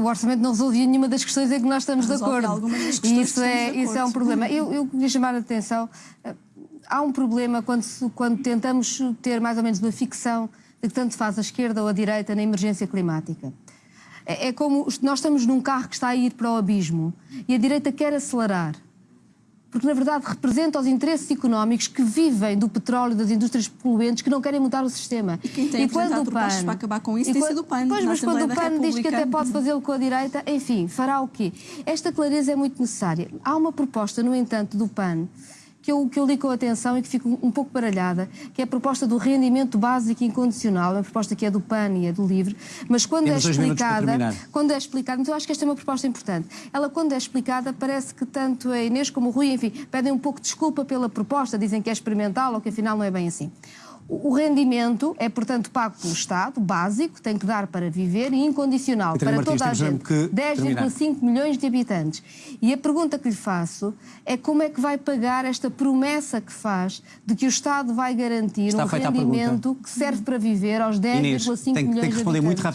o orçamento não resolvia nenhuma das questões em que nós estamos Resolve de acordo. E isso é, isso é um problema. Eu, eu queria chamar a atenção. eh, Há um problema quando, quando tentamos ter mais ou menos uma ficção de que tanto faz a esquerda ou a direita na emergência climática. É, é como nós estamos num carro que está a ir para o abismo e a direita quer acelerar. Porque, na verdade, representa os interesses económicos que vivem do petróleo, das indústrias poluentes, que não querem mudar o sistema. E quem tem apresentado propostas para acabar com isso e tem quando- sido o PAN, Pois, mas quando o PAN diz que até pode fazê-lo com a direita, enfim, fará o quê? Esta clareza é muito necessária. Há uma proposta, no entanto, do PAN que eu, que eu li com atenção e que fico um pouco baralhada, que é a proposta do rendimento básico incondicional, uma proposta que é do PAN e é do LIVRE, mas quando Temos é explicada, quando é explicada, então eu acho que esta é uma proposta importante. Ela, quando é explicada, parece que tanto a Inês como o Rui, enfim, pedem um pouco de desculpa pela proposta, dizem que é experimental ou que afinal não é bem assim. O rendimento é, portanto, pago pelo Estado, básico, tem que dar para viver e incondicional para Martins, toda a gente. mesmo que 10,5 milhões de habitantes. E a pergunta que lhe faço é como é que vai pagar esta promessa que faz de que o Estado vai garantir Está um rendimento que serve para viver aos Inês, 10,5 tem, milhões tem que de habitantes.